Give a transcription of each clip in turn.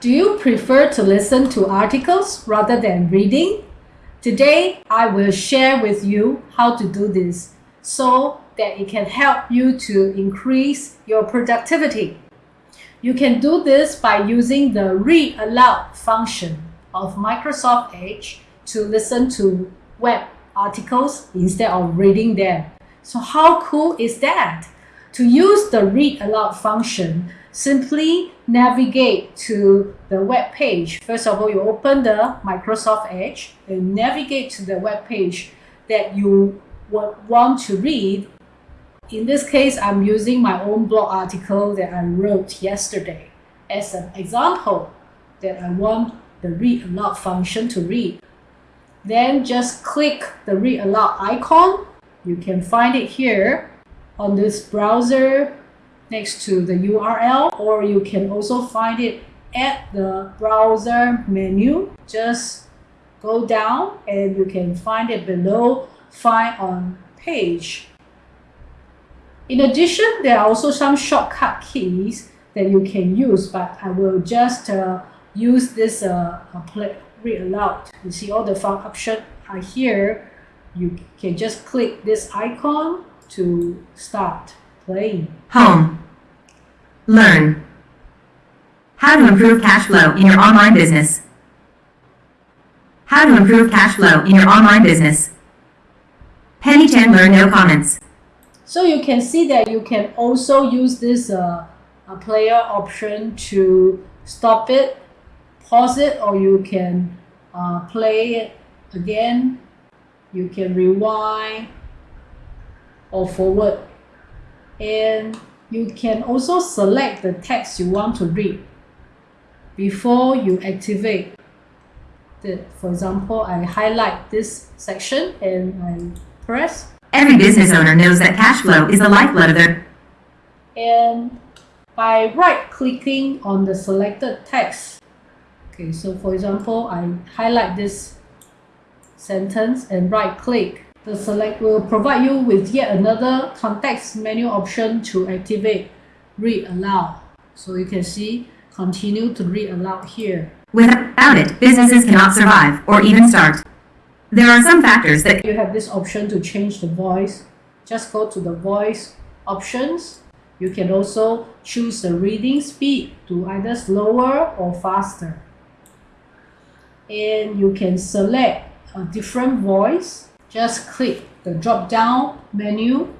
Do you prefer to listen to articles rather than reading? Today, I will share with you how to do this so that it can help you to increase your productivity. You can do this by using the Read Aloud function of Microsoft Edge to listen to web articles instead of reading them. So how cool is that? To use the Read Aloud function, simply navigate to the web page. First of all, you open the Microsoft Edge and navigate to the web page that you want to read. In this case, I'm using my own blog article that I wrote yesterday as an example that I want the read aloud function to read. Then just click the read aloud icon. You can find it here on this browser next to the URL or you can also find it at the browser menu. Just go down and you can find it below find on page. In addition, there are also some shortcut keys that you can use, but I will just uh, use this uh, read aloud. You see all the fun options are here. You can just click this icon to start playing. Home. Learn. How to improve cash flow in your online business. How to improve cash flow in your online business. Penny Chandler, no comments. So you can see that you can also use this uh, player option to stop it, pause it, or you can uh, play it again. You can rewind or forward. And you can also select the text you want to read before you activate the, for example, I highlight this section and I press. Every business owner knows that cash flow is the lifeblood of their... And by right-clicking on the selected text, okay, so for example, I highlight this sentence and right-click the select will provide you with yet another context menu option to activate read aloud. So you can see continue to read aloud here. Without it, businesses cannot survive or even start. There are some factors that you have this option to change the voice. Just go to the voice options. You can also choose the reading speed to either slower or faster. And you can select a different voice just click the drop down menu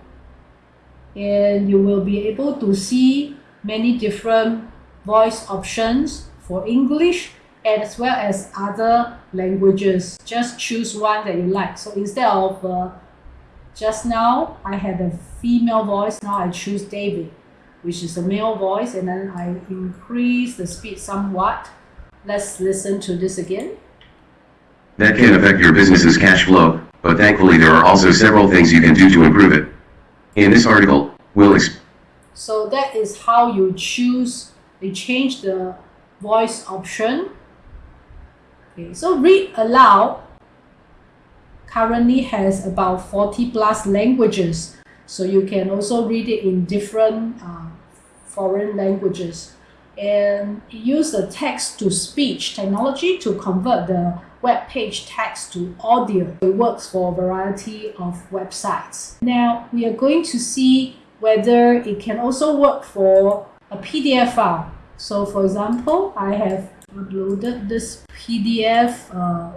and you will be able to see many different voice options for English as well as other languages. Just choose one that you like. So instead of uh, just now, I had a female voice. Now I choose David, which is a male voice, and then I increase the speed somewhat. Let's listen to this again. That can affect your business's cash flow, but thankfully there are also several things you can do to improve it. In this article, we'll So that is how you choose, you change the voice option. Okay, so read aloud currently has about 40 plus languages. So you can also read it in different uh, foreign languages. And use the text-to-speech technology to convert the web page text to audio. It works for a variety of websites. Now we are going to see whether it can also work for a PDF file. So for example, I have uploaded this PDF uh,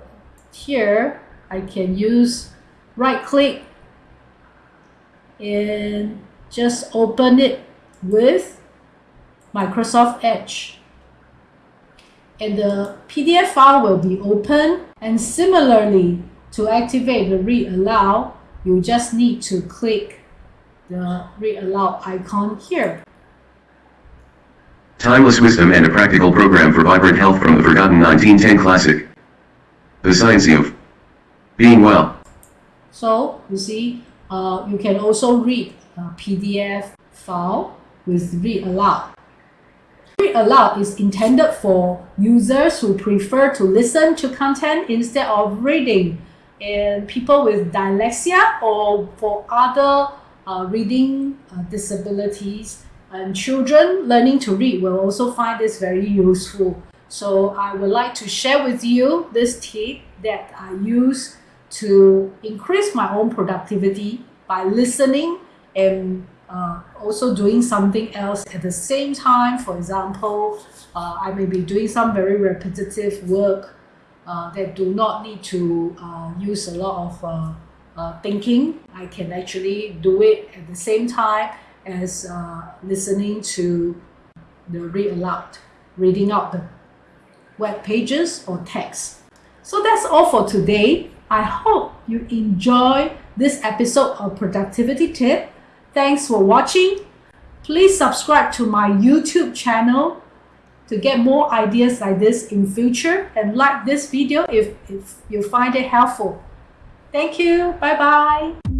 here. I can use right click and just open it with Microsoft Edge and the PDF file will be open. And similarly, to activate the read aloud, you just need to click the read aloud icon here. Timeless wisdom and a practical program for vibrant health from the forgotten 1910 classic. The science of being well. So, you see, uh, you can also read a PDF file with read aloud. Read aloud is intended for users who prefer to listen to content instead of reading and people with dyslexia or for other uh, reading uh, disabilities and children learning to read will also find this very useful. So I would like to share with you this tip that I use to increase my own productivity by listening and uh, also doing something else at the same time. For example, uh, I may be doing some very repetitive work uh, that do not need to uh, use a lot of uh, uh, thinking. I can actually do it at the same time as listening to the read aloud, reading out the web pages or text. So that's all for today. I hope you enjoy this episode of Productivity Tip. Thanks for watching. Please subscribe to my YouTube channel to get more ideas like this in future and like this video if, if you find it helpful. Thank you. Bye bye.